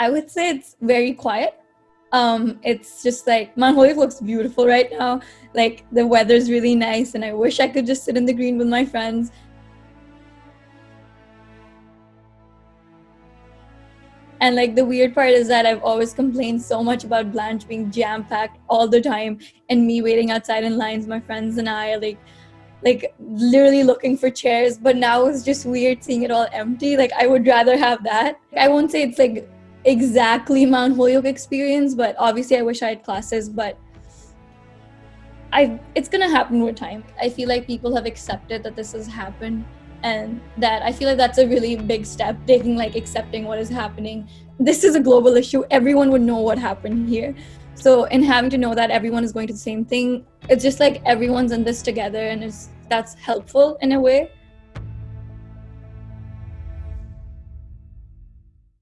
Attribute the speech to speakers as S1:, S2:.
S1: I would say it's very quiet. Um, it's just like Holyoke looks beautiful right now. Like the weather's really nice, and I wish I could just sit in the green with my friends. And like the weird part is that I've always complained so much about Blanche being jam packed all the time, and me waiting outside in lines. My friends and I like like literally looking for chairs but now it's just weird seeing it all empty like i would rather have that i won't say it's like exactly mount holyoke experience but obviously i wish i had classes but i it's gonna happen with time. I feel like people have accepted that this has happened and that i feel like that's a really big step taking like accepting what is happening. This is a global issue. Everyone would know what happened here. So in having to know that everyone is going to the same thing it's just like everyone's in this together and it's that's helpful in a way